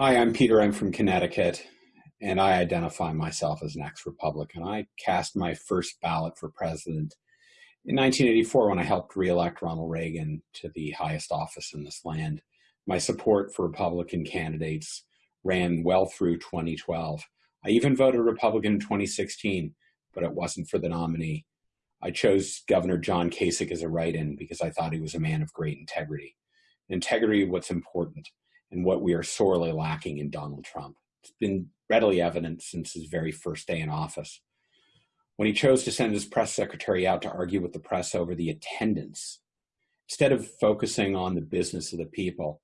Hi, I'm Peter. I'm from Connecticut, and I identify myself as an ex-Republican. I cast my first ballot for president in 1984 when I helped re-elect Ronald Reagan to the highest office in this land. My support for Republican candidates ran well through 2012. I even voted Republican in 2016, but it wasn't for the nominee. I chose Governor John Kasich as a write-in because I thought he was a man of great integrity. Integrity, what's important and what we are sorely lacking in Donald Trump. It's been readily evident since his very first day in office. When he chose to send his press secretary out to argue with the press over the attendance, instead of focusing on the business of the people,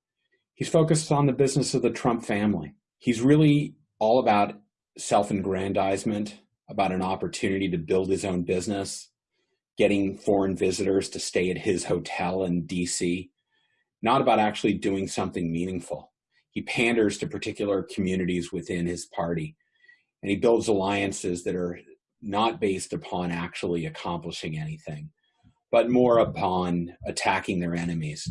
he's focused on the business of the Trump family. He's really all about self-aggrandizement, about an opportunity to build his own business, getting foreign visitors to stay at his hotel in DC, not about actually doing something meaningful. He panders to particular communities within his party, and he builds alliances that are not based upon actually accomplishing anything, but more upon attacking their enemies.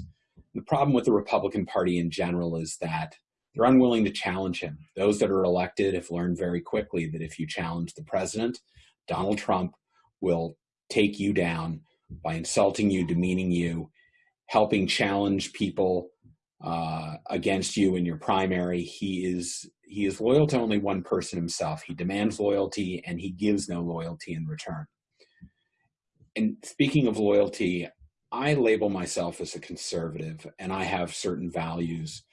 The problem with the Republican Party in general is that they're unwilling to challenge him. Those that are elected have learned very quickly that if you challenge the president, Donald Trump will take you down by insulting you, demeaning you, helping challenge people uh, against you in your primary. He is he is loyal to only one person himself. He demands loyalty and he gives no loyalty in return. And speaking of loyalty, I label myself as a conservative and I have certain values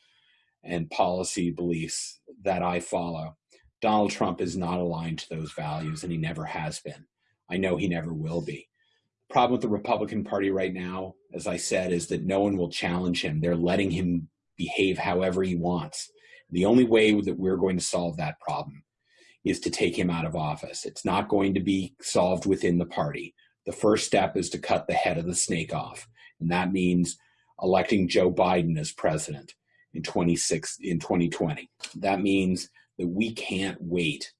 and policy beliefs that I follow. Donald Trump is not aligned to those values and he never has been. I know he never will be problem with the Republican Party right now, as I said, is that no one will challenge him. They're letting him behave however he wants. The only way that we're going to solve that problem is to take him out of office. It's not going to be solved within the party. The first step is to cut the head of the snake off. And that means electing Joe Biden as president in 26 in 2020. That means that we can't wait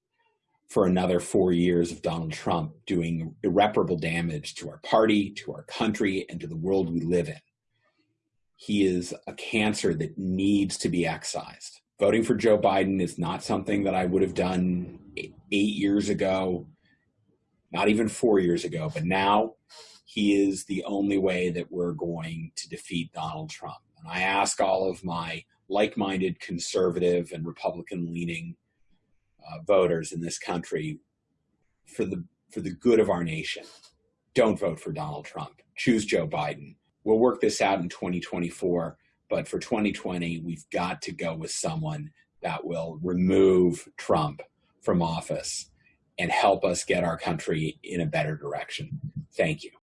for another four years of Donald Trump doing irreparable damage to our party, to our country, and to the world we live in. He is a cancer that needs to be excised. Voting for Joe Biden is not something that I would have done eight years ago, not even four years ago, but now he is the only way that we're going to defeat Donald Trump. And I ask all of my like-minded conservative and Republican leaning uh, voters in this country for the for the good of our nation. Don't vote for Donald Trump. Choose Joe Biden. We'll work this out in 2024, but for 2020, we've got to go with someone that will remove Trump from office and help us get our country in a better direction. Thank you.